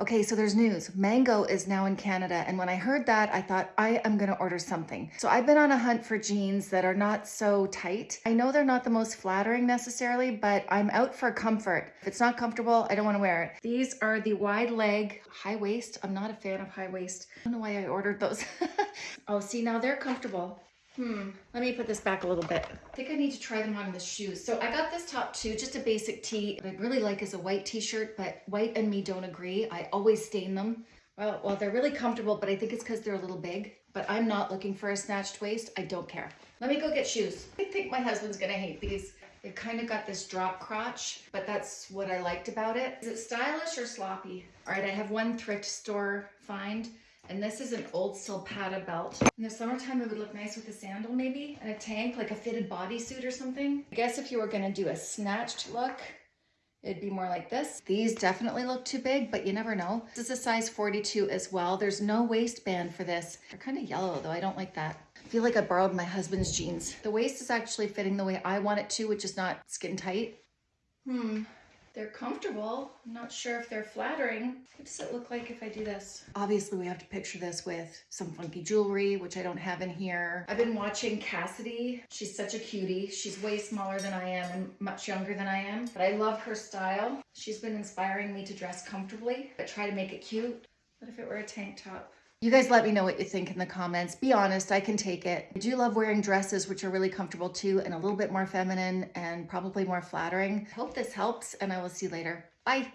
Okay, so there's news. Mango is now in Canada. And when I heard that, I thought I am to order something. So I've been on a hunt for jeans that are not so tight. I know they're not the most flattering necessarily, but I'm out for comfort. If it's not comfortable, I don't want to wear it. These are the wide leg, high waist. I'm not a fan of high waist. I don't know why I ordered those. oh, see, now they're comfortable. Hmm, let me put this back a little bit. I think I need to try them on the shoes. So I got this top too, just a basic tee. What I'd really like is a white t-shirt, but white and me don't agree. I always stain them. Well, well, they're really comfortable, but I think it's because they're a little big. But I'm not looking for a snatched waist. I don't care. Let me go get shoes. I think my husband's gonna hate these. They've kind of got this drop crotch, but that's what I liked about it. Is it stylish or sloppy? All right, I have one thrift store find. And this is an old Silpada belt. In the summertime, it would look nice with a sandal maybe, and a tank, like a fitted bodysuit or something. I guess if you were gonna do a snatched look, it'd be more like this. These definitely look too big, but you never know. This is a size 42 as well. There's no waistband for this. They're kind of yellow though, I don't like that. I feel like I borrowed my husband's jeans. The waist is actually fitting the way I want it to, which is not skin tight. Hmm, they're comfortable. I'm not sure if they're flattering. What does it look like if I do this? Obviously, we have to picture this with some funky jewelry, which I don't have in here. I've been watching Cassidy. She's such a cutie. She's way smaller than I am and much younger than I am, but I love her style. She's been inspiring me to dress comfortably, but try to make it cute. What if it were a tank top? You guys let me know what you think in the comments. Be honest, I can take it. I do love wearing dresses, which are really comfortable too, and a little bit more feminine and probably more flattering. Hope this helps, and I will see you later. Bye.